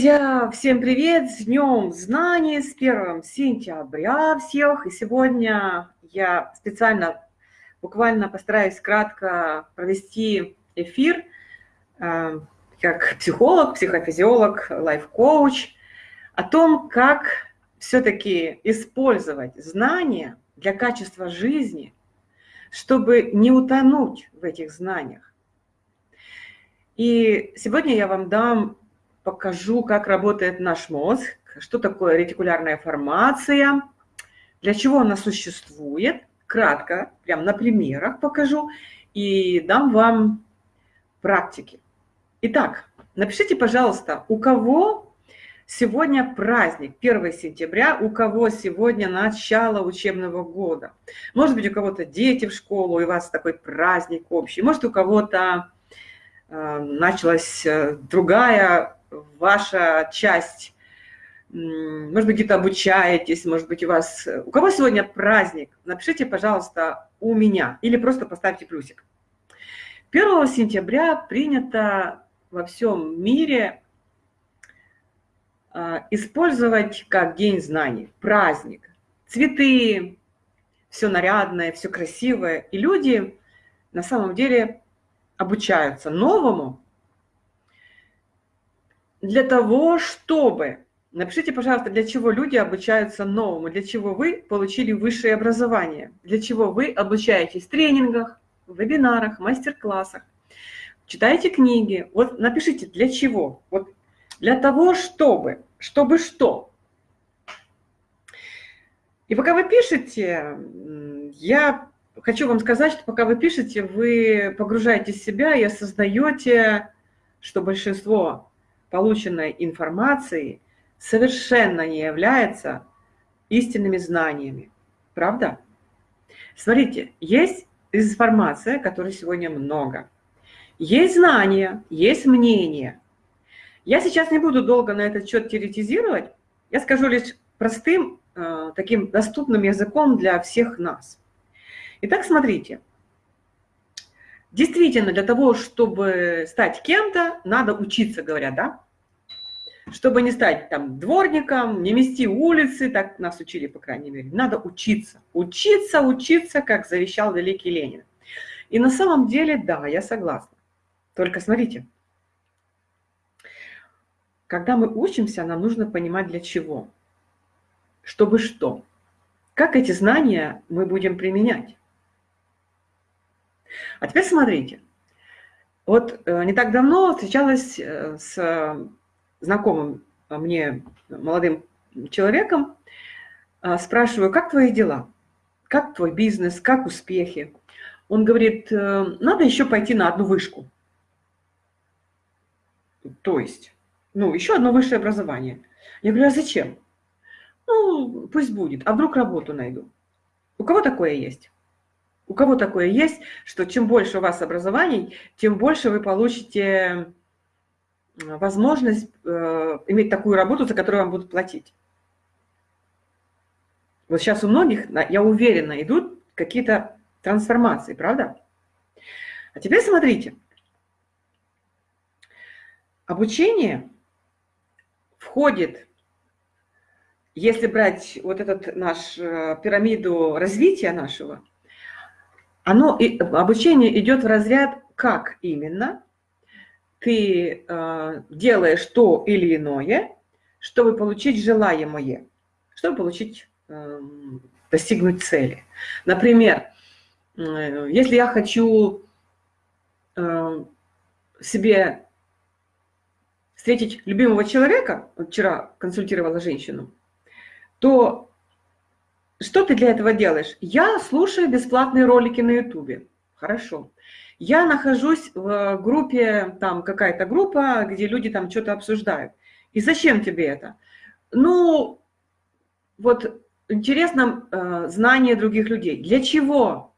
Друзья, всем привет! С Днем Знаний, с 1 сентября всех! И сегодня я специально, буквально постараюсь кратко провести эфир э, как психолог, психофизиолог, лайф-коуч о том, как все-таки использовать знания для качества жизни, чтобы не утонуть в этих знаниях. И сегодня я вам дам покажу, как работает наш мозг, что такое ретикулярная формация, для чего она существует, кратко, прям на примерах покажу, и дам вам практики. Итак, напишите, пожалуйста, у кого сегодня праздник, 1 сентября, у кого сегодня начало учебного года. Может быть, у кого-то дети в школу, и у вас такой праздник общий. Может, у кого-то э, началась э, другая ваша часть, может быть, где-то обучаетесь, может быть, у вас... У кого сегодня праздник? Напишите, пожалуйста, у меня или просто поставьте плюсик. 1 сентября принято во всем мире а, использовать как день знаний, праздник. Цветы, все нарядное, все красивое. И люди на самом деле обучаются новому, для того, чтобы... Напишите, пожалуйста, для чего люди обучаются новому, для чего вы получили высшее образование, для чего вы обучаетесь в тренингах, вебинарах, мастер-классах, читаете книги. Вот напишите, для чего. Вот для того, чтобы. Чтобы что? И пока вы пишете, я хочу вам сказать, что пока вы пишете, вы погружаетесь в себя и осознаете, что большинство полученной информации совершенно не является истинными знаниями. Правда? Смотрите, есть информация, которой сегодня много. Есть знания, есть мнение. Я сейчас не буду долго на этот счет теоретизировать. Я скажу лишь простым, э, таким доступным языком для всех нас. Итак, смотрите. Действительно, для того, чтобы стать кем-то, надо учиться, говорят, да? Чтобы не стать там дворником, не мести улицы, так нас учили, по крайней мере. Надо учиться, учиться, учиться, как завещал великий Ленин. И на самом деле, да, я согласна. Только смотрите, когда мы учимся, нам нужно понимать для чего. Чтобы что? Как эти знания мы будем применять? А теперь смотрите. Вот э, не так давно встречалась э, с знакомым мне молодым человеком, э, спрашиваю, как твои дела? Как твой бизнес? Как успехи? Он говорит, надо еще пойти на одну вышку. То есть, ну, еще одно высшее образование. Я говорю, а зачем? Ну, пусть будет. А вдруг работу найду? У кого такое есть? У кого такое есть, что чем больше у вас образований, тем больше вы получите возможность э, иметь такую работу, за которую вам будут платить? Вот сейчас у многих, я уверена, идут какие-то трансформации, правда? А теперь смотрите. Обучение входит, если брать вот этот наш э, пирамиду развития нашего, оно, обучение идет в разряд «как именно?» Ты э, делаешь то или иное, чтобы получить желаемое, чтобы получить, э, достигнуть цели. Например, э, если я хочу э, себе встретить любимого человека, вчера консультировала женщину, то что ты для этого делаешь? Я слушаю бесплатные ролики на ютубе. Хорошо. Я нахожусь в группе, там какая-то группа, где люди там что-то обсуждают. И зачем тебе это? Ну, вот интересно э, знание других людей. Для чего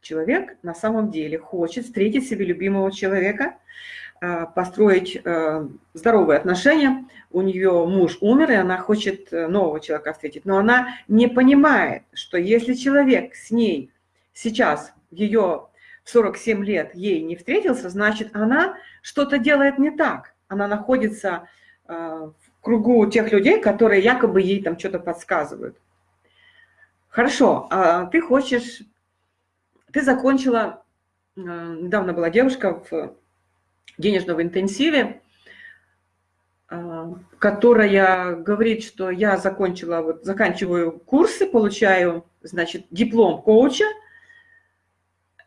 человек на самом деле хочет встретить себе любимого человека, Э, построить э, здоровые отношения. У нее муж умер, и она хочет э, нового человека встретить. Но она не понимает, что если человек с ней сейчас, ее 47 лет, ей не встретился, значит, она что-то делает не так. Она находится в кругу тех людей, которые якобы ей там что-то подсказывают. Хорошо, а ты хочешь, ты закончила, недавно была девушка в денежном интенсиве, которая говорит, что я закончила, вот, заканчиваю курсы, получаю, значит, диплом коуча,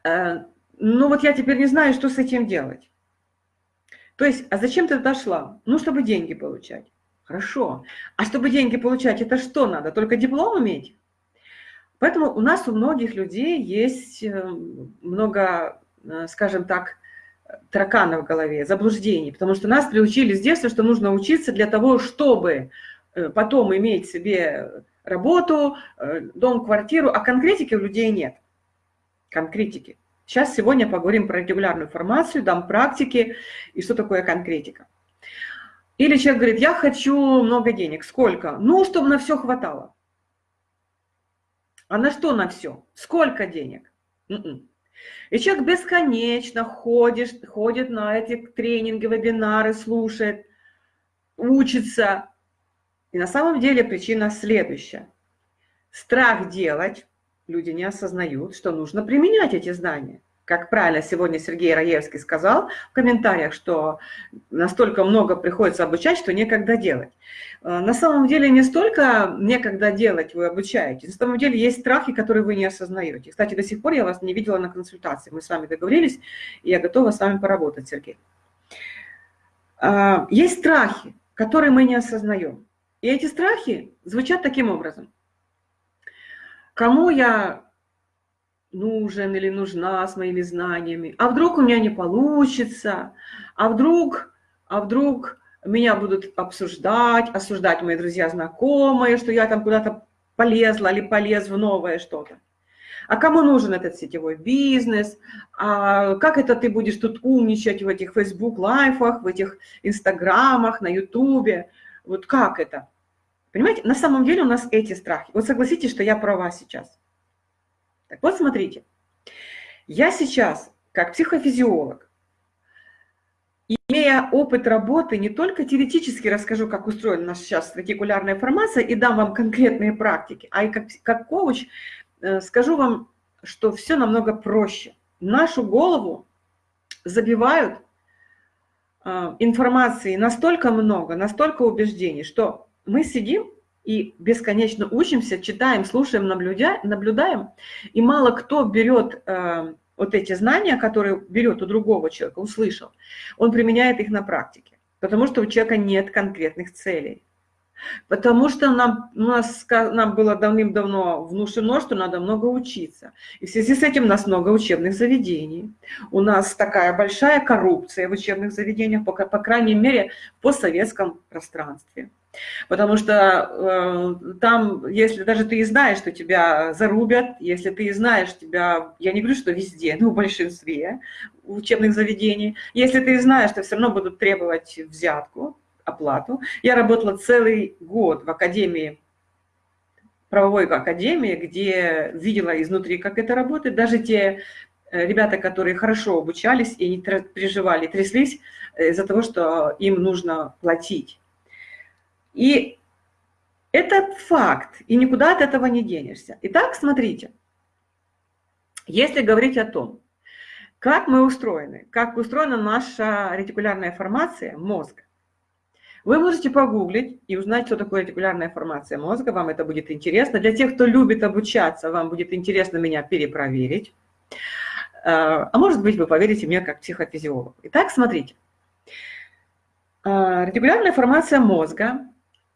э, ну вот я теперь не знаю, что с этим делать. То есть, а зачем ты дошла? Ну, чтобы деньги получать. Хорошо. А чтобы деньги получать, это что надо? Только диплом иметь? Поэтому у нас у многих людей есть э, много, э, скажем так, таракана в голове, заблуждений, потому что нас приучили с детства, что нужно учиться для того, чтобы э, потом иметь себе работу, э, дом, квартиру, а конкретики у людей нет. Конкретики. Сейчас сегодня поговорим про регулярную формацию, дам практики и что такое конкретика. Или человек говорит, я хочу много денег. Сколько? Ну, чтобы на все хватало. А на что на все? Сколько денег? Н м-м. И человек бесконечно ходит, ходит на эти тренинги, вебинары, слушает, учится. И на самом деле причина следующая. Страх делать, люди не осознают, что нужно применять эти знания как правильно сегодня Сергей Раевский сказал в комментариях, что настолько много приходится обучать, что некогда делать. Э, на самом деле не столько некогда делать вы обучаетесь, на самом деле есть страхи, которые вы не осознаете. Кстати, до сих пор я вас не видела на консультации, мы с вами договорились, и я готова с вами поработать, Сергей. Э, есть страхи, которые мы не осознаем. И эти страхи звучат таким образом. Кому я нужен или нужна с моими знаниями, а вдруг у меня не получится, а вдруг, а вдруг меня будут обсуждать, осуждать мои друзья, знакомые, что я там куда-то полезла или полез в новое что-то. А кому нужен этот сетевой бизнес? А как это ты будешь тут умничать в этих Facebook лайфах, в этих инстаграмах, на ютубе? Вот как это? Понимаете, на самом деле у нас эти страхи. Вот согласитесь, что я права сейчас. Так вот, смотрите, я сейчас, как психофизиолог, имея опыт работы, не только теоретически расскажу, как устроена наша сейчас ретикулярная формация, и дам вам конкретные практики, а и как, как коуч э, скажу вам, что все намного проще. Нашу голову забивают э, информации настолько много, настолько убеждений, что мы сидим и бесконечно учимся, читаем, слушаем, наблюдаем, наблюдаем и мало кто берет э, вот эти знания, которые берет у другого человека, услышал, он применяет их на практике, потому что у человека нет конкретных целей. Потому что нам, у нас, нам было давным-давно внушено, что надо много учиться. И в связи с этим у нас много учебных заведений. У нас такая большая коррупция в учебных заведениях, по, по крайней мере, в постсоветском пространстве. Потому что э, там, если даже ты и знаешь, что тебя зарубят, если ты и знаешь тебя, я не говорю, что везде, но в большинстве учебных заведений, если ты и знаешь, что все равно будут требовать взятку, оплату. Я работала целый год в академии, правовой академии, где видела изнутри, как это работает. Даже те э, ребята, которые хорошо обучались и не переживали, тряслись из-за того, что им нужно платить. И это факт, и никуда от этого не денешься. Итак, смотрите, если говорить о том, как мы устроены, как устроена наша ретикулярная формация мозга, вы можете погуглить и узнать, что такое ретикулярная формация мозга, вам это будет интересно. Для тех, кто любит обучаться, вам будет интересно меня перепроверить. А может быть, вы поверите мне как психофизиолог. Итак, смотрите. А, ретикулярная формация мозга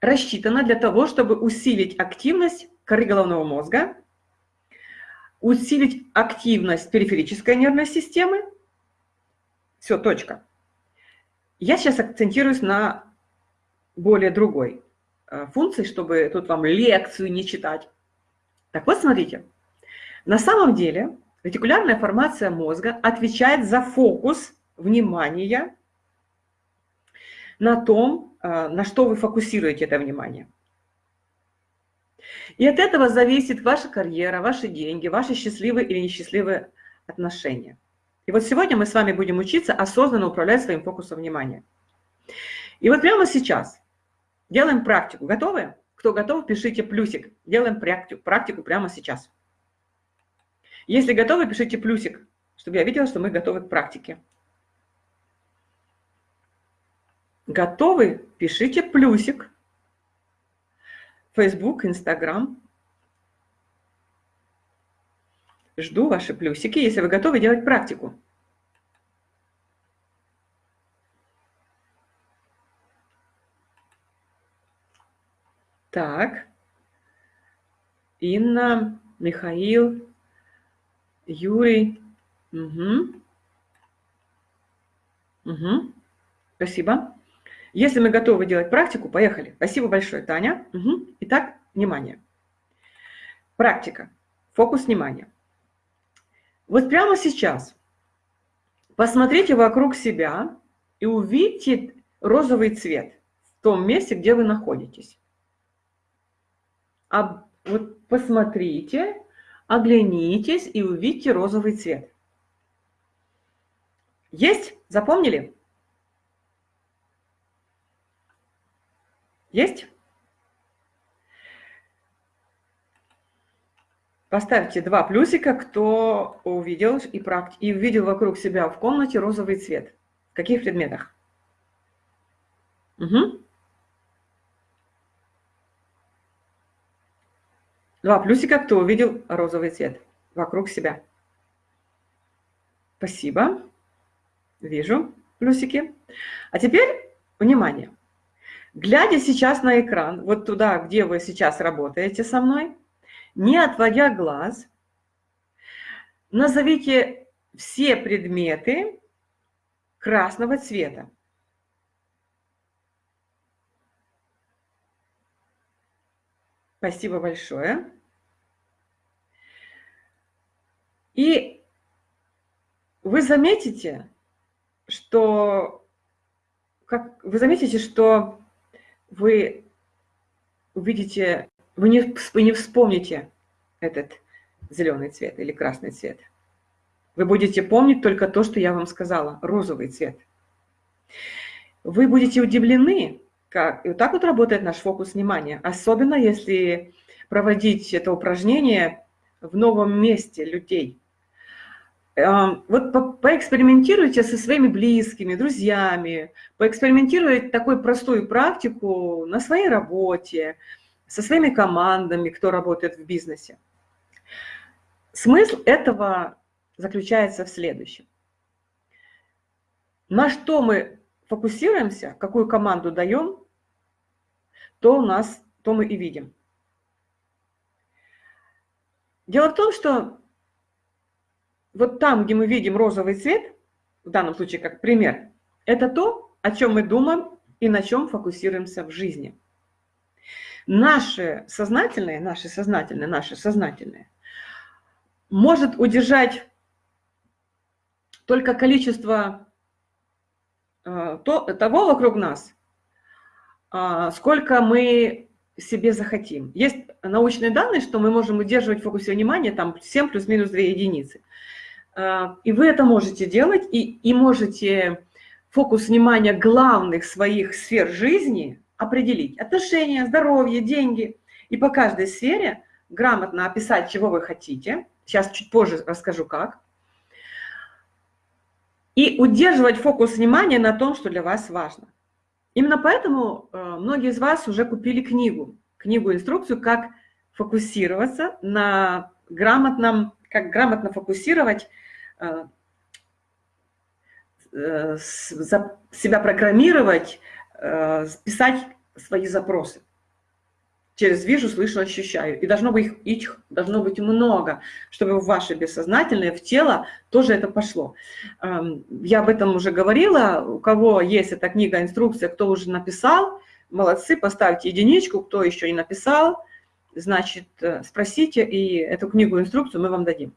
рассчитана для того, чтобы усилить активность коры головного мозга, усилить активность периферической нервной системы. Все, точка. Я сейчас акцентируюсь на более другой э, функции, чтобы тут вам лекцию не читать. Так вот, смотрите. На самом деле ретикулярная формация мозга отвечает за фокус внимания на том, а, на что вы фокусируете это внимание. И от этого зависит ваша карьера, ваши деньги, ваши счастливые или несчастливые отношения. И вот сегодня мы с вами будем учиться осознанно управлять своим фокусом внимания. И вот прямо сейчас делаем практику. Готовы? Кто готов, пишите плюсик. Делаем практику, практику прямо сейчас. Если готовы, пишите плюсик, чтобы я видела, что мы готовы к практике. Готовы? Пишите плюсик. Facebook, Instagram. Жду ваши плюсики, если вы готовы делать практику. Так. Инна, Михаил, Юрий. Угу. Угу. Спасибо. Если мы готовы делать практику, поехали. Спасибо большое, Таня. Угу. Итак, внимание. Практика. Фокус внимания. Вот прямо сейчас посмотрите вокруг себя и увидите розовый цвет в том месте, где вы находитесь. А вот посмотрите, оглянитесь и увидите розовый цвет. Есть? Запомнили? Есть? Поставьте два плюсика, кто увидел и, практи... и увидел вокруг себя в комнате розовый цвет. В каких предметах? Угу. Два плюсика, кто увидел розовый цвет вокруг себя. Спасибо. Вижу плюсики. А теперь, внимание. Глядя сейчас на экран, вот туда, где вы сейчас работаете со мной, не отводя глаз, назовите все предметы красного цвета. Спасибо большое. И вы заметите, что как вы заметите, что вы увидите, вы не, вы не вспомните этот зеленый цвет или красный цвет. Вы будете помнить только то, что я вам сказала, розовый цвет. Вы будете удивлены, как... И вот так вот работает наш фокус внимания. Особенно, если проводить это упражнение в новом месте людей. Вот по поэкспериментируйте со своими близкими, друзьями, поэкспериментируйте такую простую практику на своей работе, со своими командами, кто работает в бизнесе. Смысл этого заключается в следующем. На что мы фокусируемся, какую команду даем, то у нас, то мы и видим. Дело в том, что вот там, где мы видим розовый цвет, в данном случае как пример, это то, о чем мы думаем и на чем фокусируемся в жизни. Наше сознательное, наше сознательное, наше сознательное может удержать только количество э, то, того вокруг нас, э, сколько мы себе захотим. Есть научные данные, что мы можем удерживать в фокусе внимания там 7 плюс-минус 2 единицы. Э, и вы это можете делать, и, и можете фокус внимания главных своих сфер жизни определить. Отношения, здоровье, деньги. И по каждой сфере грамотно описать, чего вы хотите. Сейчас чуть позже расскажу, как. И удерживать фокус внимания на том, что для вас важно. Именно поэтому э, многие из вас уже купили книгу, книгу-инструкцию, как фокусироваться на грамотном, как грамотно фокусировать себя программировать, э, писать свои запросы. Через вижу, слышу, ощущаю. И должно быть их должно быть много, чтобы в ваше бессознательное, в тело тоже это пошло. Эм, я об этом уже говорила. У кого есть эта книга, инструкция, кто уже написал, молодцы, поставьте единичку. Кто еще не написал, значит, спросите, и эту книгу, инструкцию мы вам дадим.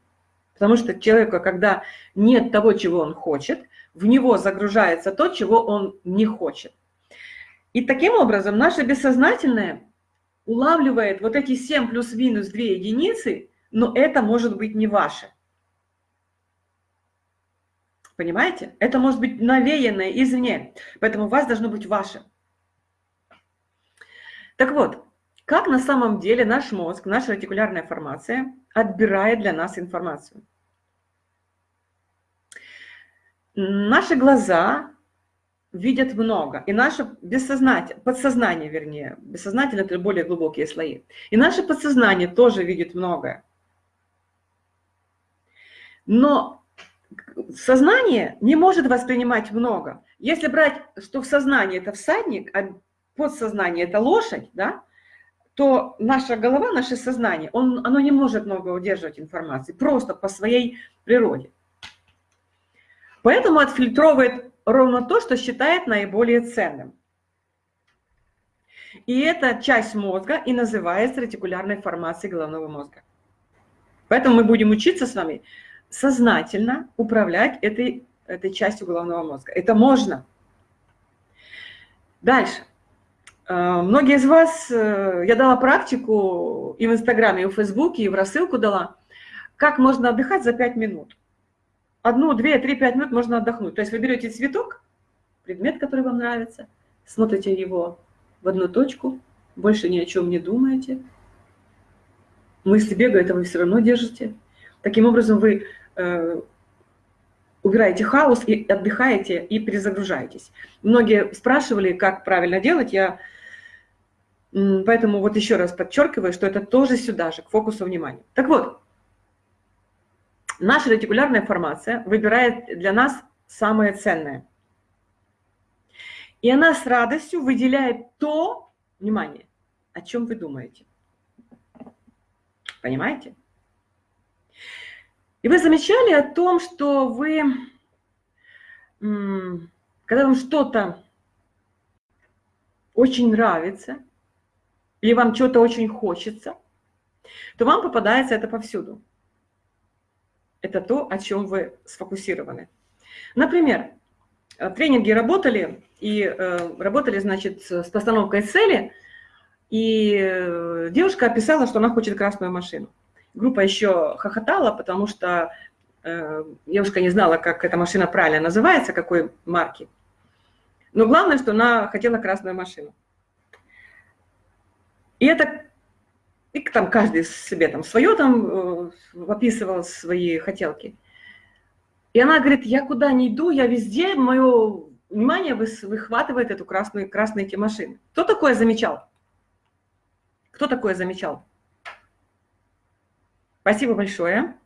Потому что человека, когда нет того, чего он хочет, в него загружается то, чего он не хочет. И таким образом наше бессознательное улавливает вот эти 7 плюс-минус 2 единицы, но это может быть не ваше. Понимаете? Это может быть навеянное извне, поэтому у вас должно быть ваше. Так вот, как на самом деле наш мозг, наша ретикулярная формация отбирает для нас информацию? Наши глаза видят много, и наше бессознательное, подсознание, вернее, бессознательно это более глубокие слои, и наше подсознание тоже видит многое. Но сознание не может воспринимать много. Если брать, что в сознании это всадник, а подсознание это лошадь, да, то наша голова, наше сознание, он, оно не может много удерживать информации, просто по своей природе. Поэтому отфильтровывает ровно то, что считает наиболее ценным. И эта часть мозга и называется ретикулярной формацией головного мозга. Поэтому мы будем учиться с вами сознательно управлять этой, этой частью головного мозга. Это можно. Дальше. Э, многие из вас, э, я дала практику и в Инстаграме, и в Фейсбуке, и в рассылку дала, как можно отдыхать за 5 минут. Одну, две, три, пять минут можно отдохнуть. То есть вы берете цветок, предмет, который вам нравится, смотрите его в одну точку, больше ни о чем не думаете. Мысли бегают, а вы все равно держите. Таким образом, вы э, убираете хаос и отдыхаете, и перезагружаетесь. Многие спрашивали, как правильно делать. Я поэтому вот еще раз подчеркиваю, что это тоже сюда же, к фокусу внимания. Так вот, наша ретикулярная формация выбирает для нас самое ценное. И она с радостью выделяет то, внимание, о чем вы думаете. Понимаете? И вы замечали о том, что вы, когда вам что-то очень нравится, или вам что-то очень хочется, то вам попадается это повсюду. Это то, о чем вы сфокусированы. Например, тренинги работали, и э, работали, значит, с постановкой цели, и э, девушка описала, что она хочет красную машину. Группа еще хохотала, потому что э, девушка не знала, как эта машина правильно называется, какой марки. Но главное, что она хотела красную машину. И это, и там каждый себе там свое там э, описывал свои хотелки. И она говорит, я куда не иду, я везде, мое внимание выхватывает эту красную, красные эти машины. Кто такое замечал? Кто такое замечал? Спасибо большое.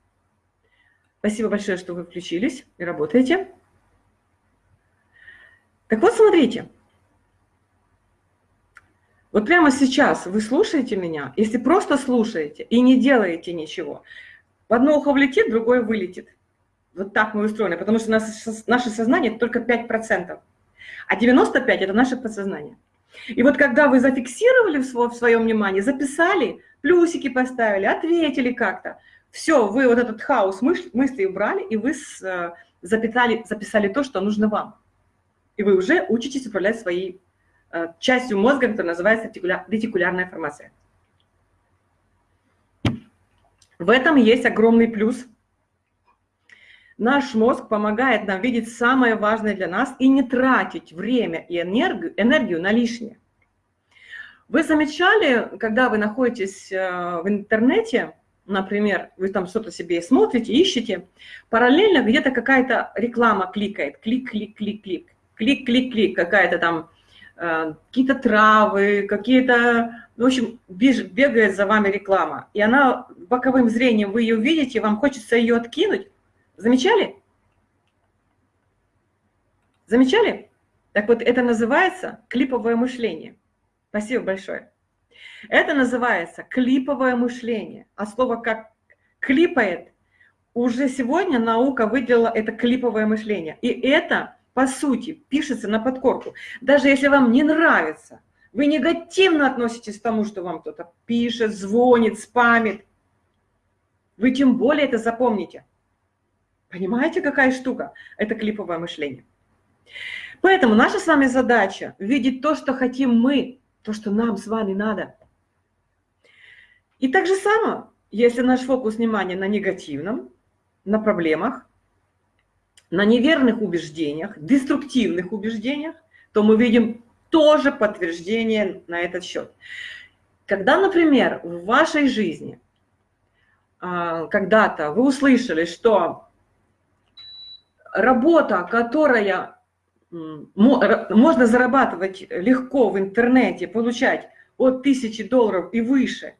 Спасибо большое, что вы включились и работаете. Так вот, смотрите. Вот прямо сейчас вы слушаете меня, если просто слушаете и не делаете ничего, в одно ухо влетит, другое вылетит. Вот так мы устроены, потому что наше, сознание только 5%, а 95% это наше подсознание. И вот когда вы зафиксировали в своем внимании, записали, плюсики поставили, ответили как-то. Все, вы вот этот хаос мыслей убрали, и вы э, записали, записали то, что нужно вам. И вы уже учитесь управлять своей частью мозга, которая называется ретикулярная формация. В этом есть огромный плюс. Наш мозг помогает нам видеть самое важное для нас и не тратить время и энергию, энергию на лишнее. Вы замечали, когда вы находитесь э, в интернете, например, вы там что-то себе смотрите, ищете, параллельно где-то какая-то реклама кликает, клик, клик, клик, клик, клик, клик, клик, какая-то там, э, какие-то травы, какие-то, в общем, бегает за вами реклама, и она боковым зрением, вы ее видите, вам хочется ее откинуть. Замечали? Замечали? Так вот, это называется клиповое мышление. Спасибо большое. Это называется клиповое мышление. А слово как клипает, уже сегодня наука выделила это клиповое мышление. И это, по сути, пишется на подкорку. Даже если вам не нравится, вы негативно относитесь к тому, что вам кто-то пишет, звонит, спамит, вы тем более это запомните. Понимаете, какая штука? Это клиповое мышление. Поэтому наша с вами задача видеть то, что хотим мы, то, что нам с вами надо. И так же само, если наш фокус внимания на негативном, на проблемах, на неверных убеждениях, деструктивных убеждениях, то мы видим тоже подтверждение на этот счет. Когда, например, в вашей жизни а, когда-то вы услышали, что работа, которая можно зарабатывать легко в интернете, получать от тысячи долларов и выше,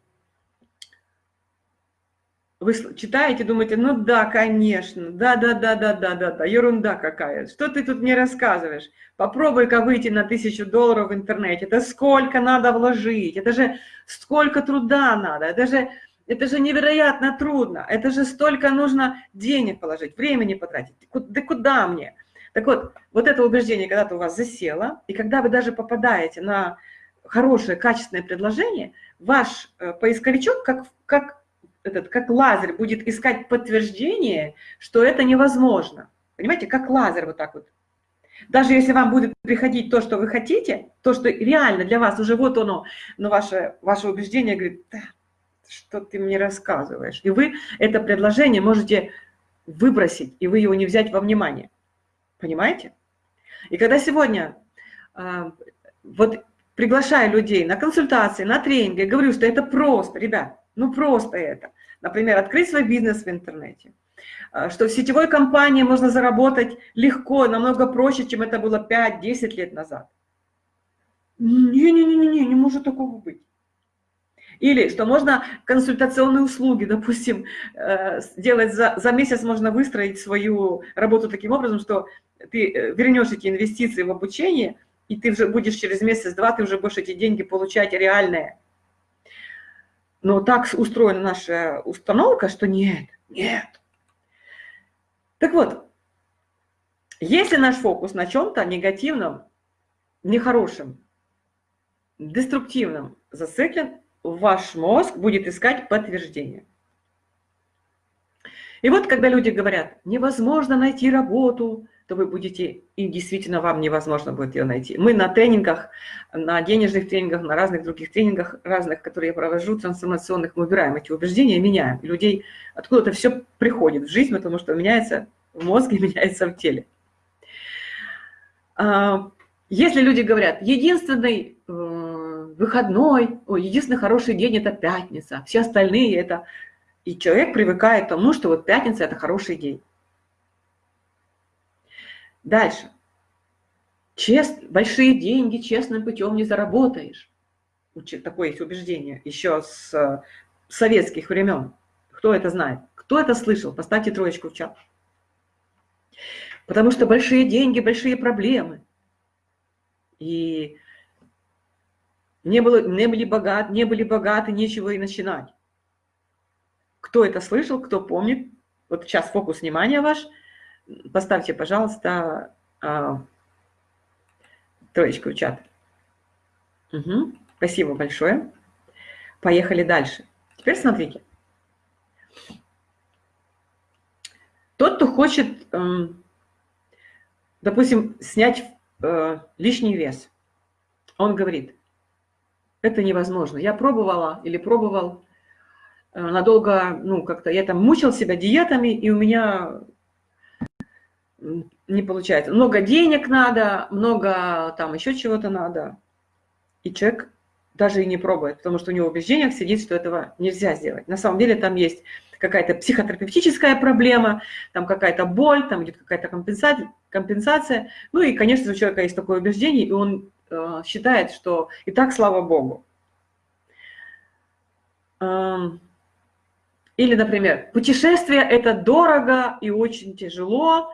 вы читаете, думаете, ну да, конечно, да-да-да-да-да-да-да, ерунда какая, что ты тут мне рассказываешь? Попробуй-ка выйти на тысячу долларов в интернете, это сколько надо вложить, это же сколько труда надо, это же, это же невероятно трудно, это же столько нужно денег положить, времени потратить, да куда мне? Так вот, вот это убеждение когда-то у вас засело, и когда вы даже попадаете на хорошее, качественное предложение, ваш э, поисковичок, как, как этот, как лазер будет искать подтверждение, что это невозможно. Понимаете, как лазер вот так вот. Даже если вам будет приходить то, что вы хотите, то, что реально для вас уже вот оно, но ваше, ваше убеждение говорит, да, что ты мне рассказываешь. И вы это предложение можете выбросить, и вы его не взять во внимание. Понимаете? И когда сегодня э, вот приглашаю людей на консультации, на тренинги, говорю, что это просто, ребят, ну просто это. Например, открыть свой бизнес в интернете. А, что в сетевой компании можно заработать легко, намного проще, чем это было 5-10 лет назад. Не-не-не, не может такого быть. Или что можно консультационные услуги, допустим, э, сделать за, за месяц можно выстроить свою работу таким образом, что ты э, вернешь эти инвестиции в обучение, и ты уже будешь через месяц-два, ты уже будешь эти деньги получать реальные. Но так устроена наша установка, что нет, нет. Так вот, если наш фокус на чем-то негативном, нехорошем, деструктивном зациклен, ваш мозг будет искать подтверждение. И вот когда люди говорят, невозможно найти работу, то вы будете, и действительно вам невозможно будет ее найти. Мы на тренингах, на денежных тренингах, на разных других тренингах, разных, которые я провожу, трансформационных, мы убираем эти убеждения, меняем. Людей откуда-то все приходит в жизнь, потому что меняется в мозге, меняется в теле. А, если люди говорят, единственный э, выходной, ой, единственный хороший день – это пятница, все остальные – это… И человек привыкает к тому, что вот пятница – это хороший день. Дальше. Чест, большие деньги честным путем не заработаешь. Такое есть убеждение еще с э, советских времен. Кто это знает? Кто это слышал? Поставьте троечку в чат. Потому что большие деньги, большие проблемы. И не, было, не были богаты, не были богаты, нечего и начинать. Кто это слышал, кто помнит? Вот сейчас фокус внимания ваш – поставьте, пожалуйста, а, троечку в чат. Угу. Спасибо большое. Поехали дальше. Теперь смотрите. Тот, кто хочет, эм, допустим, снять э, лишний вес, он говорит, это невозможно. Я пробовала или пробовал э, надолго, ну, как-то я там мучил себя диетами, и у меня не получается. Много денег надо, много там еще чего-то надо. И человек даже и не пробует, потому что у него в убеждениях сидит, что этого нельзя сделать. На самом деле там есть какая-то психотерапевтическая проблема, там какая-то боль, там идет какая-то компенсация, компенсация. Ну и, конечно, у человека есть такое убеждение, и он э, считает, что и так, слава Богу. Эм, или, например, путешествие – это дорого и очень тяжело,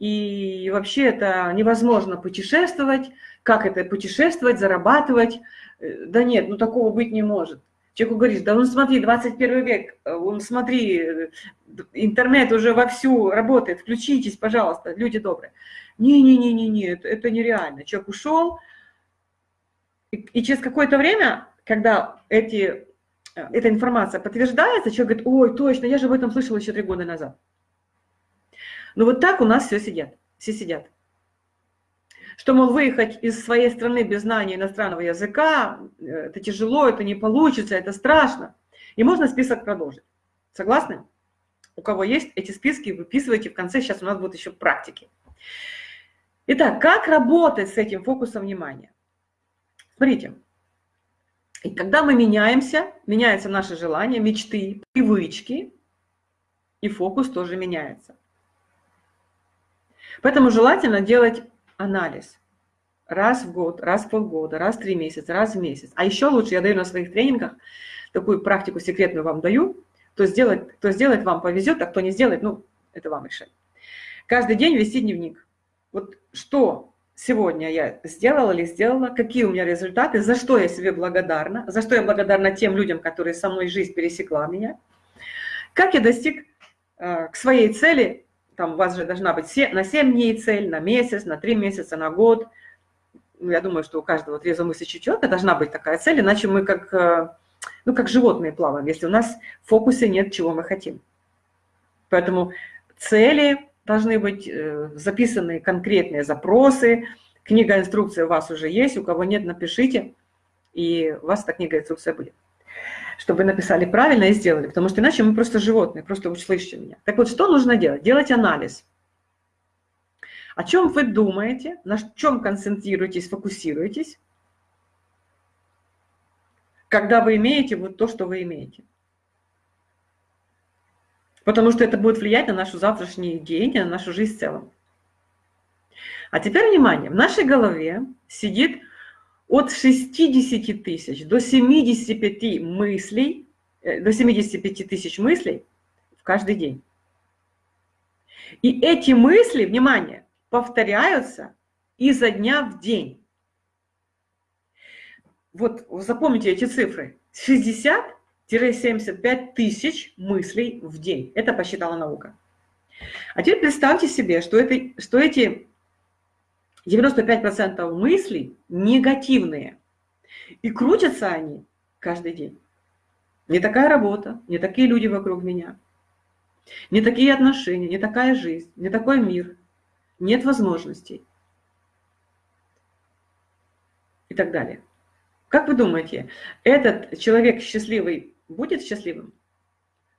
и вообще это невозможно путешествовать. Как это путешествовать, зарабатывать? Э, да нет, ну такого быть не может. Человеку говоришь, да ну смотри, 21 век, э, он смотри, э, интернет уже вовсю работает, включитесь, пожалуйста, люди добрые. Не-не-не-не-не, это, это нереально. Человек ушел, и, и через какое-то время, когда эти, эта информация подтверждается, человек говорит, ой, точно, я же об этом слышал еще три года назад. Но ну, вот так у нас все сидят, все сидят. Что, мол, выехать из своей страны без знания иностранного языка, э, это тяжело, это не получится, это страшно. И можно список продолжить. Согласны? У кого есть эти списки, выписывайте в конце, сейчас у нас будут еще практики. Итак, как работать с этим фокусом внимания? Смотрите, и когда мы меняемся, меняются наши желания, мечты, привычки, и фокус тоже меняется. Поэтому желательно делать анализ раз в год, раз в полгода, раз в три месяца, раз в месяц. А еще лучше, я даю на своих тренингах, такую практику секретную вам даю, кто сделает, кто сделает, вам повезет, а кто не сделает, ну, это вам решать. Каждый день вести дневник. Вот что сегодня я сделала или сделала, какие у меня результаты, за что я себе благодарна, за что я благодарна тем людям, которые со мной жизнь пересекла меня, как я достиг э, к своей цели, там у вас же должна быть на 7 дней цель, на месяц, на 3 месяца, на год. Ну, я думаю, что у каждого трезвомыслящего человека должна быть такая цель, иначе мы как, э, ну, как животные плаваем, если у нас в фокусе нет, чего мы хотим. Поэтому цели должны быть э, записаны конкретные запросы, книга-инструкция у вас уже есть, у кого нет, напишите, и у вас эта книга-инструкция будет. Чтобы написали правильно и сделали, потому что иначе мы просто животные, просто услышите меня. Так вот, что нужно делать? Делать анализ. О чем вы думаете, на чем концентрируетесь, фокусируетесь, когда вы имеете вот то, что вы имеете. Потому что это будет влиять на нашу завтрашний день, на нашу жизнь в целом. А теперь внимание, в нашей голове сидит от 60 тысяч до 75 мыслей, э, до 75 тысяч мыслей в каждый день. И эти мысли, внимание, повторяются изо дня в день. Вот запомните эти цифры. 60-75 тысяч мыслей в день. Это посчитала наука. А теперь представьте себе, что, это, что эти 95% мыслей негативные. И крутятся они каждый день. Не такая работа, не такие люди вокруг меня, не такие отношения, не такая жизнь, не такой мир, нет возможностей и так далее. Как вы думаете, этот человек счастливый будет счастливым?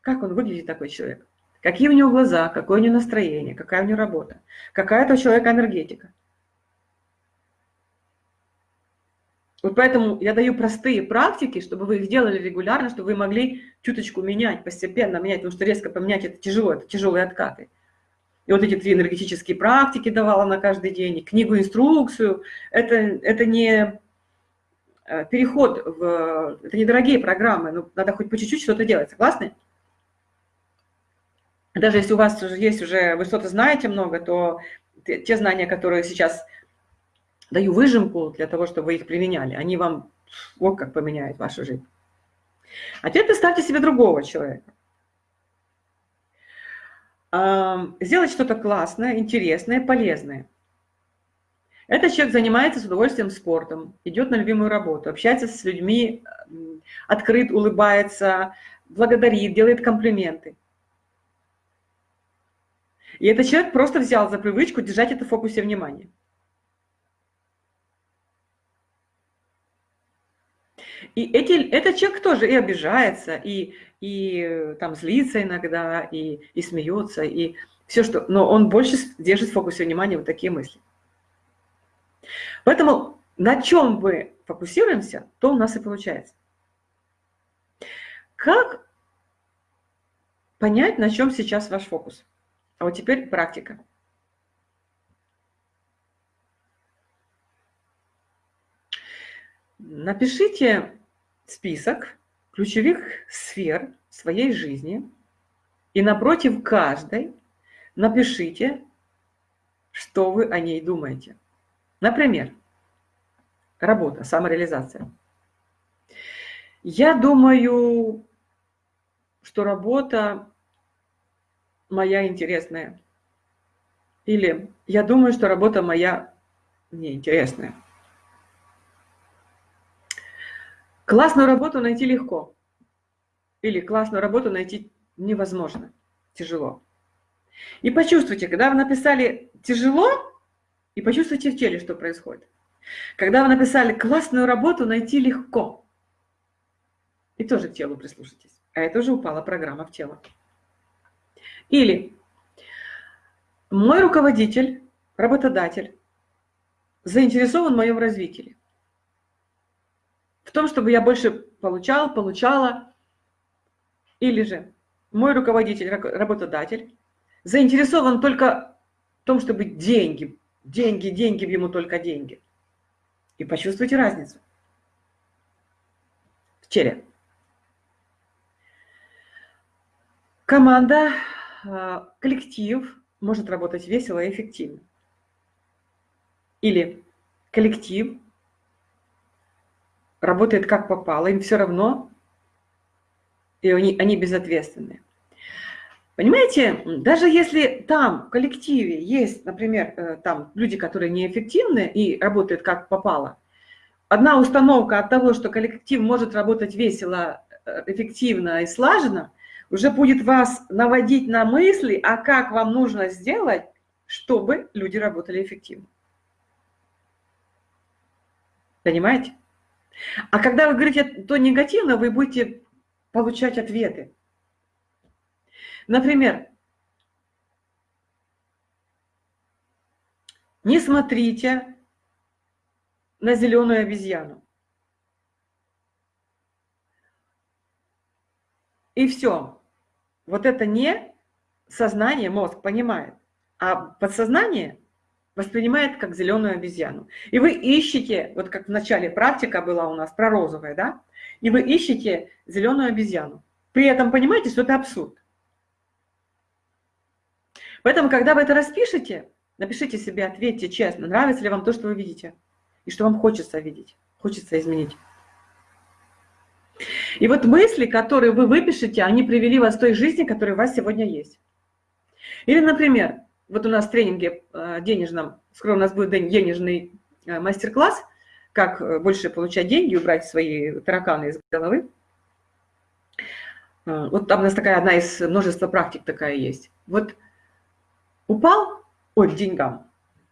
Как он выглядит, такой человек? Какие у него глаза, какое у него настроение, какая у него работа, какая это у человека энергетика? Вот поэтому я даю простые практики, чтобы вы их делали регулярно, чтобы вы могли чуточку менять, постепенно менять, потому что резко поменять это тяжело, это тяжелые откаты. И вот эти три энергетические практики давала на каждый день, книгу, инструкцию. Это, это не э, переход в... Это недорогие программы, но надо хоть по чуть-чуть что-то делать. Согласны? Даже если у вас уже есть уже, вы что-то знаете много, то те знания, которые сейчас даю выжимку для того, чтобы вы их применяли. Они вам вот как поменяют вашу жизнь. А теперь представьте себе другого человека. Сделать что-то классное, интересное, полезное. Этот человек занимается с удовольствием спортом, идет на любимую работу, общается с людьми, открыт, улыбается, благодарит, делает комплименты. И этот человек просто взял за привычку держать это в фокусе внимания. И эти, этот человек тоже и обижается, и, и там злится иногда, и, и смеется, и все что... Но он больше держит в фокусе внимания вот такие мысли. Поэтому на чем мы фокусируемся, то у нас и получается. Как понять, на чем сейчас ваш фокус? А вот теперь практика. Напишите список ключевых сфер своей жизни и напротив каждой напишите, что вы о ней думаете. Например, работа, самореализация. Я думаю, что работа моя интересная. Или я думаю, что работа моя неинтересная. Классную работу найти легко. Или классную работу найти невозможно, тяжело. И почувствуйте, когда вы написали «тяжело», и почувствуйте в теле, что происходит. Когда вы написали «классную работу найти легко», и тоже к телу прислушайтесь. А это уже упала программа в тело. Или мой руководитель, работодатель, заинтересован в моем развитии. В том, чтобы я больше получал, получала, или же мой руководитель, работодатель, заинтересован только в том, чтобы деньги, деньги, деньги, ему только деньги. И почувствуйте разницу в теле. Команда, а, коллектив может работать весело и эффективно. Или коллектив работает как попало, им все равно, и они, они безответственны. Понимаете, даже если там в коллективе есть, например, э, там люди, которые неэффективны и работают как попало, одна установка от того, что коллектив может работать весело, э, эффективно и слаженно, уже будет вас наводить на мысли, а как вам нужно сделать, чтобы люди работали эффективно. Понимаете? А когда вы говорите то негативно, вы будете получать ответы. Например, не смотрите на зеленую обезьяну. И все. Вот это не сознание, мозг понимает, а подсознание воспринимает как зеленую обезьяну. И вы ищете, вот как в начале практика была у нас про розовое, да, и вы ищете зеленую обезьяну. При этом понимаете, что это абсурд. Поэтому, когда вы это распишете, напишите себе, ответьте честно, нравится ли вам то, что вы видите, и что вам хочется видеть, хочется изменить. И вот мысли, которые вы выпишете, они привели вас к той жизни, которая у вас сегодня есть. Или, например, вот у нас в тренинге э, денежном, скоро у нас будет денежный э, мастер-класс, как э, больше получать деньги, убрать свои тараканы из головы. Вот там у нас такая одна из множества практик такая есть. Вот упал, ой, к деньгам,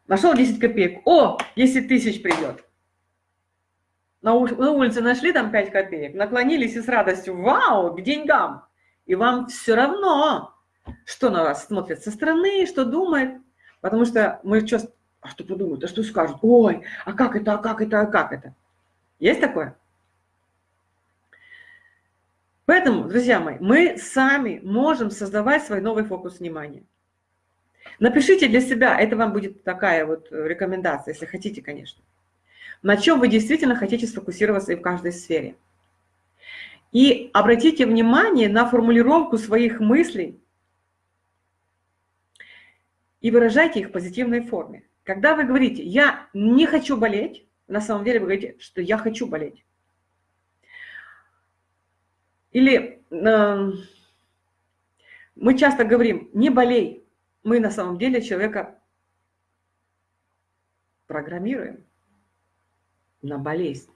нашел 10 копеек, о, 10 тысяч придет. На, улице нашли там 5 копеек, наклонились и с радостью, вау, к деньгам. И вам все равно, что на вас смотрят со стороны, что думает. Потому что мы часто, а что подумают, а что скажут? Ой, а как это, а как это, а как это? Есть такое? Поэтому, друзья мои, мы сами можем создавать свой новый фокус внимания. Напишите для себя, это вам будет такая вот рекомендация, если хотите, конечно. На чем вы действительно хотите сфокусироваться и в каждой сфере. И обратите внимание на формулировку своих мыслей и выражайте их в позитивной форме. Когда вы говорите «я не хочу болеть», на самом деле вы говорите, что «я хочу болеть». Или э, мы часто говорим «не болей», мы на самом деле человека программируем на болезнь,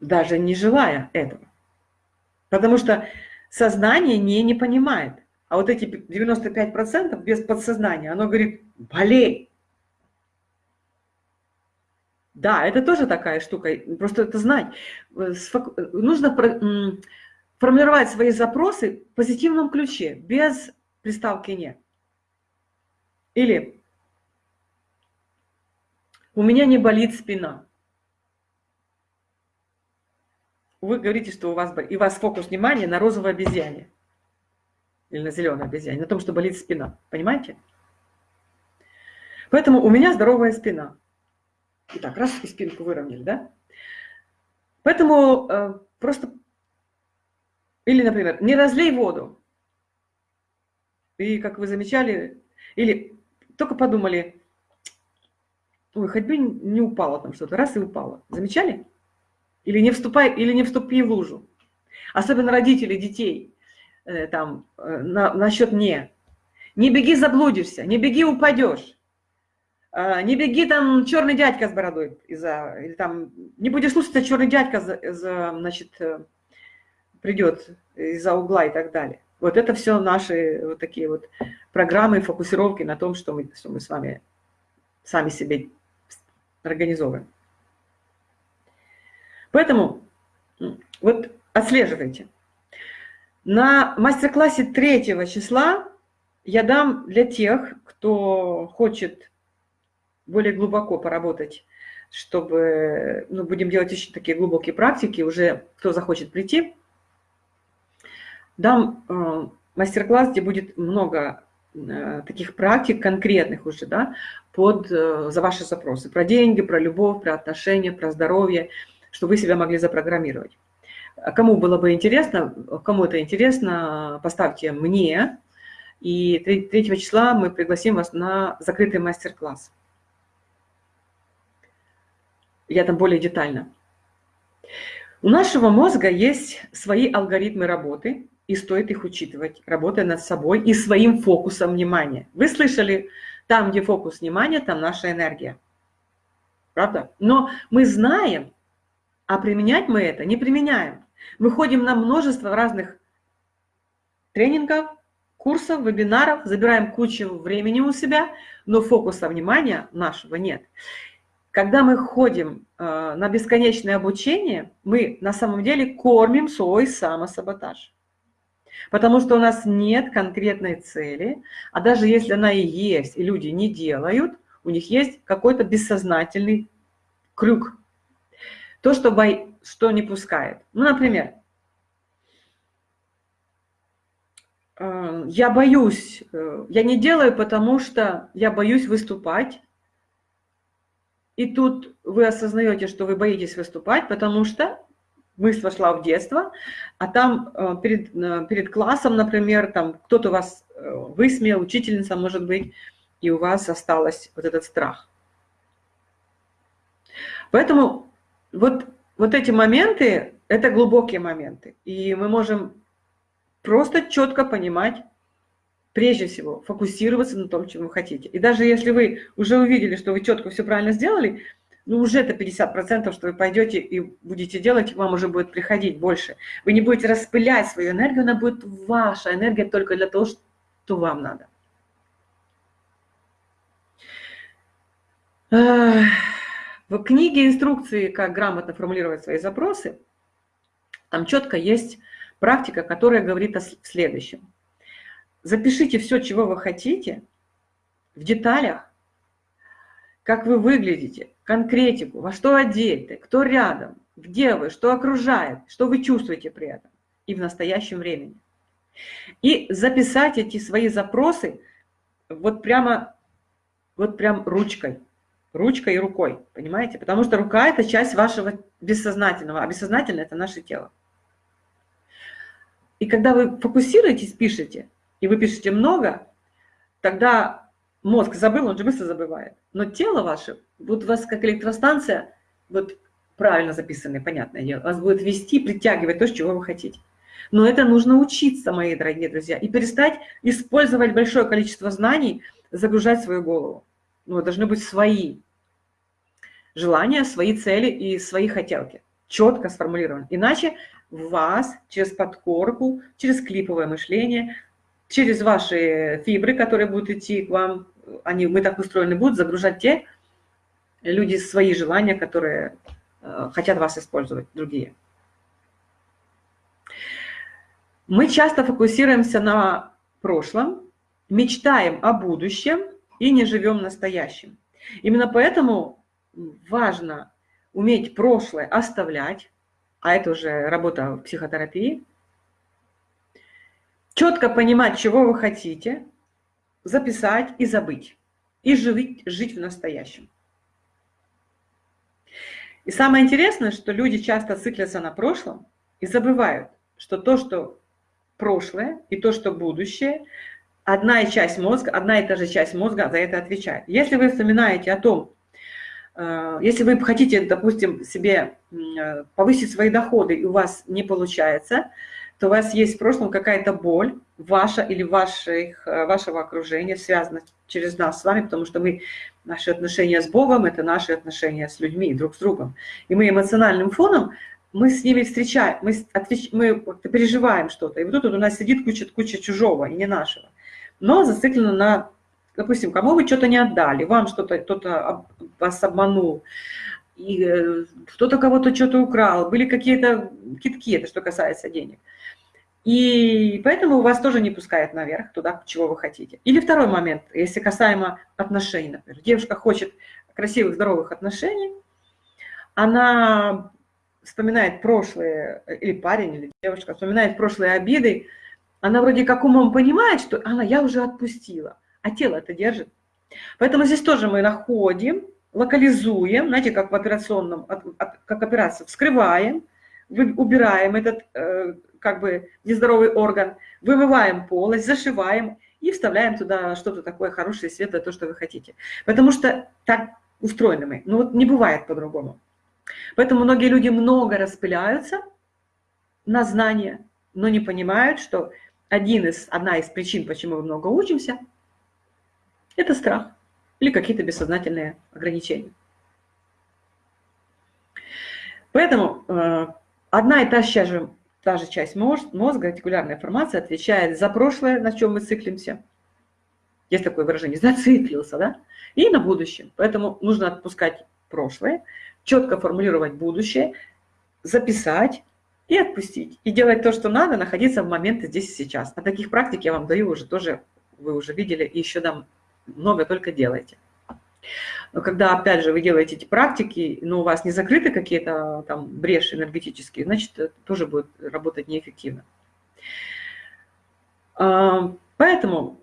даже не желая этого. Потому что сознание не, не понимает. А вот эти 95% без подсознания, оно говорит, болей. Да, это тоже такая штука, просто это знать. Нужно формировать свои запросы в позитивном ключе, без приставки «не». Или у меня не болит спина. Вы говорите, что у вас, и у вас фокус внимания на розовой обезьяне. Или на зеленой обезьяне, на том, что болит спина. Понимаете? Поэтому у меня здоровая спина. Итак, раз и спинку выровняли, да? Поэтому э, просто... Или, например, не разлей воду. И, как вы замечали, или только подумали, Ой, хоть бы не упало там что-то, раз и упало. Замечали? Или не вступай, или не вступи в лужу. Особенно родители детей, э, там, э, на, насчет «не». Не беги, заблудишься, не беги, упадешь. Э, не беги, там, черный дядька с бородой. Из-за, или там, не будешь слушаться, черный дядька, за, за, значит, э, придет из-за угла и так далее. Вот это все наши вот такие вот программы, фокусировки на том, что мы, что мы с вами сами себе организовываем. Поэтому вот отслеживайте. На мастер-классе 3 числа я дам для тех, кто хочет более глубоко поработать чтобы, ну, будем делать еще такие глубокие практики, уже кто захочет прийти, дам э, мастер-класс, где будет много э, таких практик конкретных уже, да, под, э, за ваши запросы. Про деньги, про любовь, про отношения, про здоровье, чтобы вы себя могли запрограммировать. Кому было бы интересно, кому это интересно, поставьте мне, и 3 числа мы пригласим вас на закрытый мастер-класс. Я там более детально. У нашего мозга есть свои алгоритмы работы, и стоит их учитывать, работая над собой и своим фокусом внимания. Вы слышали, там, где фокус внимания, там наша энергия. Правда? Но мы знаем, а применять мы это не применяем. Мы ходим на множество разных тренингов, курсов, вебинаров, забираем кучу времени у себя, но фокуса внимания нашего нет. Когда мы ходим э, на бесконечное обучение, мы на самом деле кормим свой самосаботаж. Потому что у нас нет конкретной цели, а даже если она и есть, и люди не делают, у них есть какой-то бессознательный крюк. То, что, бо... что не пускает. Ну, например, э, я боюсь, э, я не делаю, потому что я боюсь выступать. И тут вы осознаете, что вы боитесь выступать, потому что мысль вошла в детство, а там э, перед, перед классом, например, там кто-то вас высмеял, учительница, может быть, и у вас осталось вот этот страх. Поэтому вот, вот эти моменты, это глубокие моменты. И мы можем просто четко понимать, прежде всего, фокусироваться на том, чем вы хотите. И даже если вы уже увидели, что вы четко все правильно сделали, ну уже это 50%, что вы пойдете и будете делать, вам уже будет приходить больше. Вы не будете распылять свою энергию, она будет ваша энергия только для того, что вам надо. В книге инструкции, как грамотно формулировать свои запросы, там четко есть практика, которая говорит о следующем. Запишите все, чего вы хотите, в деталях, как вы выглядите, конкретику, во что одеты, кто рядом, где вы, что окружает, что вы чувствуете при этом и в настоящем времени. И записать эти свои запросы вот прямо, вот прям ручкой ручкой и рукой, понимаете? Потому что рука – это часть вашего бессознательного, а бессознательное – это наше тело. И когда вы фокусируетесь, пишете, и вы пишете много, тогда мозг забыл, он же быстро забывает. Но тело ваше, вот у вас как электростанция, вот правильно записанное, понятное дело, вас будет вести, притягивать то, чего вы хотите. Но это нужно учиться, мои дорогие друзья, и перестать использовать большое количество знаний, загружать свою голову ну, должны быть свои желания, свои цели и свои хотелки, четко сформулированы. Иначе вас через подкорку, через клиповое мышление, через ваши фибры, которые будут идти к вам, они, мы так устроены будут, загружать те люди свои желания, которые э, хотят вас использовать, другие. Мы часто фокусируемся на прошлом, мечтаем о будущем, и не живем настоящим. Именно поэтому важно уметь прошлое оставлять, а это уже работа в психотерапии, четко понимать, чего вы хотите, записать и забыть, и жить, жить в настоящем. И самое интересное, что люди часто циклятся на прошлом и забывают, что то, что прошлое и то, что будущее, одна и часть мозга, одна и та же часть мозга за это отвечает. Если вы вспоминаете о том, э, если вы хотите, допустим, себе э, повысить свои доходы, и у вас не получается, то у вас есть в прошлом какая-то боль, ваша или ваших, э, вашего окружения, связана через нас с вами, потому что мы, наши отношения с Богом – это наши отношения с людьми, друг с другом. И мы эмоциональным фоном, мы с ними встречаем, мы, отвеч, мы переживаем что-то, и вот тут у нас сидит куча, куча чужого и не нашего но зациклено на, допустим, кому вы что-то не отдали, вам что-то, кто-то вас обманул, э, кто-то кого-то что-то украл, были какие-то китки, это что касается денег. И поэтому вас тоже не пускает наверх, туда, чего вы хотите. Или второй момент, если касаемо отношений, например. Девушка хочет красивых, здоровых отношений, она вспоминает прошлые, или парень, или девушка, вспоминает прошлые обиды, она вроде как умом понимает, что она, я уже отпустила, а тело это держит. Поэтому здесь тоже мы находим, локализуем, знаете, как в операционном, как операция, вскрываем, убираем этот э, как бы нездоровый орган, вымываем полость, зашиваем и вставляем туда что-то такое хорошее, светлое, то, что вы хотите. Потому что так устроены мы. Ну вот не бывает по-другому. Поэтому многие люди много распыляются на знания, но не понимают, что один из, одна из причин, почему мы много учимся, это страх или какие-то бессознательные ограничения. Поэтому э, одна и та же, та же часть мозга, ретикулярная формация, отвечает за прошлое, на чем мы циклимся. Есть такое выражение, зациклился, да? И на будущее. Поэтому нужно отпускать прошлое, четко формулировать будущее, записать и отпустить. И делать то, что надо, находиться в моменте здесь и сейчас. А таких практик я вам даю уже тоже, вы уже видели, и еще дам много, только делайте. Но когда, опять же, вы делаете эти практики, но у вас не закрыты какие-то там бреши энергетические, значит, это тоже будет работать неэффективно. А, поэтому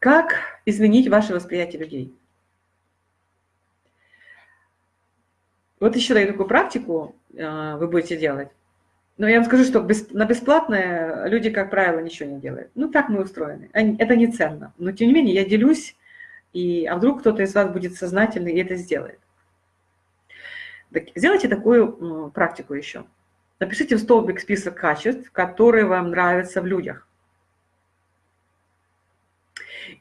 как изменить ваше восприятие людей? Вот еще даю такую практику, а, вы будете делать. Но я вам скажу, что на бесплатное люди, как правило, ничего не делают. Ну, так мы устроены. Это не ценно. Но, тем не менее, я делюсь, и, а вдруг кто-то из вас будет сознательный и это сделает. Так, сделайте такую практику еще. Напишите в столбик список качеств, которые вам нравятся в людях.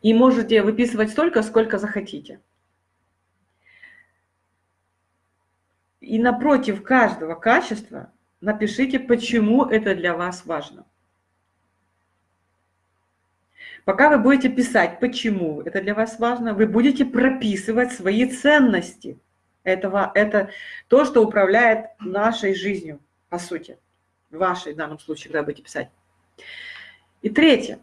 И можете выписывать столько, сколько захотите. И напротив каждого качества напишите, почему это для вас важно. Пока вы будете писать, почему это для вас важно, вы будете прописывать свои ценности. Этого, это то, что управляет нашей жизнью, по сути. Вашей в данном случае, когда будете писать. И третье.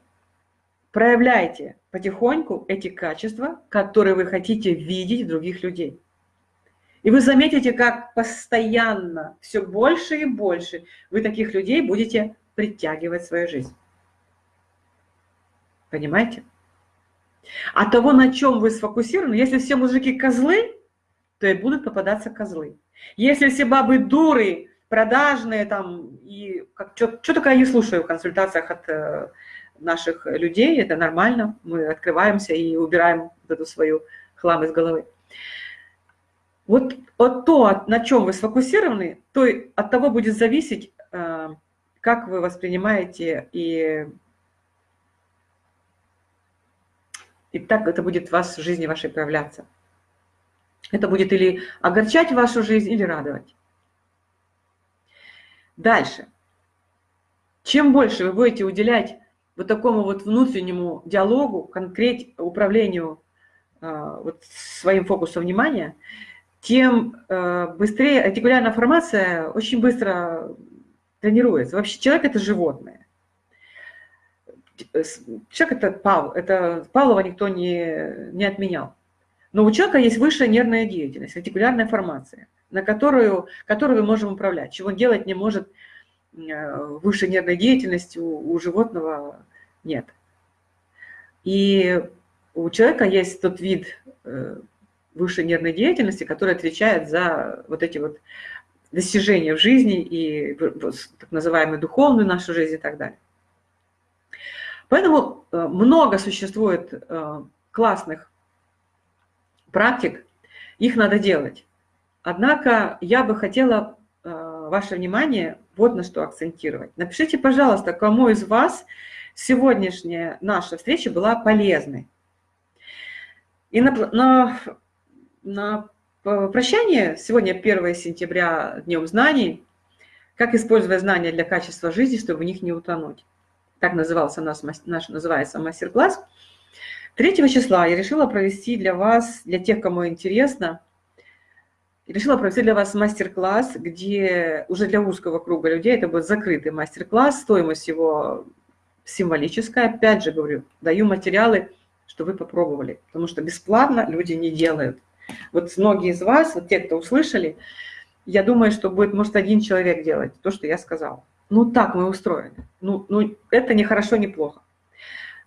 Проявляйте потихоньку эти качества, которые вы хотите видеть в других людей. И вы заметите, как постоянно, все больше и больше вы таких людей будете притягивать в свою жизнь. Понимаете? А того, на чем вы сфокусированы, если все мужики козлы, то и будут попадаться козлы. Если все бабы дуры, продажные там, и что только я слушаю в консультациях от э, наших людей, это нормально, мы открываемся и убираем эту свою хлам из головы. Вот от то, на чем вы сфокусированы, то от того будет зависеть, э, как вы воспринимаете и, и так это будет в вас в жизни вашей проявляться. Это будет или огорчать вашу жизнь, или радовать. Дальше. Чем больше вы будете уделять вот такому вот внутреннему диалогу, конкрет, управлению э, вот своим фокусом внимания, тем э, быстрее артикулярная формация очень быстро тренируется. Вообще человек – это животное. Человек – это Павел, это Павлова никто не, не отменял. Но у человека есть высшая нервная деятельность, артикулярная формация, на которую, которую мы можем управлять. Чего делать не может э, высшей нервной деятельности у, у животного нет. И у человека есть тот вид э, высшей нервной деятельности, которая отвечает за вот эти вот достижения в жизни и так называемую духовную нашу жизнь и так далее. Поэтому э, много существует э, классных практик, их надо делать. Однако я бы хотела э, ваше внимание вот на что акцентировать. Напишите, пожалуйста, кому из вас сегодняшняя наша встреча была полезной. И на, на на прощание, сегодня 1 сентября, Днем знаний, как использовать знания для качества жизни, чтобы в них не утонуть. Так назывался наш, наш называется мастер-класс. 3 числа я решила провести для вас, для тех, кому интересно, решила провести для вас мастер-класс, где уже для узкого круга людей это будет закрытый мастер-класс, стоимость его символическая. Опять же говорю, даю материалы, что вы попробовали, потому что бесплатно люди не делают. Вот многие из вас, вот те, кто услышали, я думаю, что будет, может, один человек делать то, что я сказала. Ну, так мы устроены. Ну, ну это не хорошо, не плохо.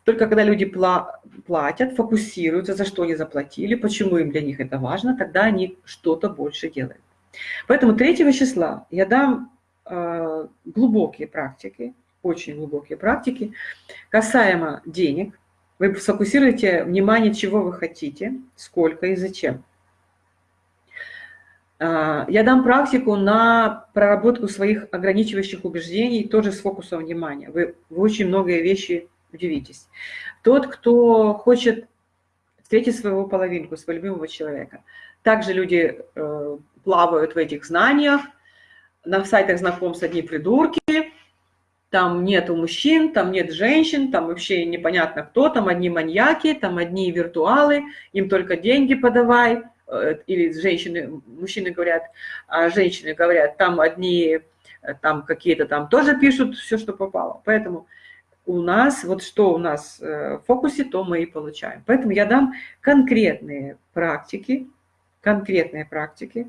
Только когда люди платят, фокусируются, за что они заплатили, почему им для них это важно, тогда они что-то больше делают. Поэтому 3 числа я дам э, глубокие практики, очень глубокие практики, касаемо денег. Вы сфокусируете внимание, чего вы хотите, сколько и зачем. Э, я дам практику на проработку своих ограничивающих убеждений, тоже с фокусом внимания. Вы, вы очень многие вещи удивитесь. Тот, кто хочет встретить своего половинку, своего любимого человека. Также люди э, плавают в этих знаниях. На сайтах знакомств одни придурки, там нету мужчин, там нет женщин, там вообще непонятно кто, там одни маньяки, там одни виртуалы, им только деньги подавай, или женщины, мужчины говорят, а женщины говорят, там одни, э, там какие-то там тоже пишут все, что попало. Поэтому у нас, вот что у нас э, в фокусе, то мы и получаем. Поэтому я дам конкретные практики, конкретные практики.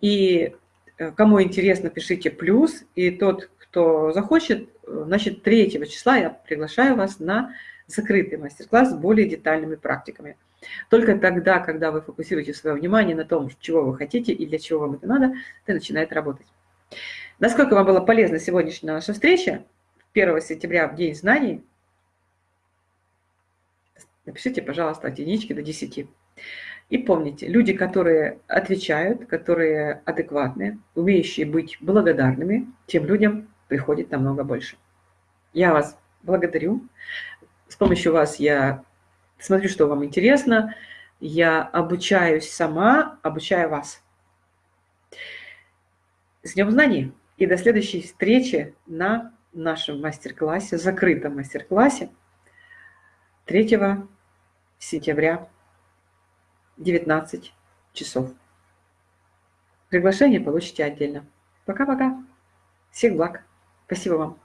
И э, кому интересно, пишите плюс. И тот, кто захочет, э, значит, 3 числа я приглашаю вас на закрытый мастер-класс с более детальными практиками. Только тогда, когда вы фокусируете свое внимание на том, чего вы хотите и для чего вам это надо, это начинает работать. Насколько вам была полезна сегодняшняя наша встреча? 1 сентября в День знаний, напишите, пожалуйста, от единички до 10. И помните, люди, которые отвечают, которые адекватные, умеющие быть благодарными, тем людям приходит намного больше. Я вас благодарю. С помощью вас я смотрю, что вам интересно. Я обучаюсь сама, обучаю вас. С Днем Знаний! И до следующей встречи на нашем мастер-классе, закрытом мастер-классе 3 сентября 19 часов. Приглашение получите отдельно. Пока-пока. Всех благ. Спасибо вам.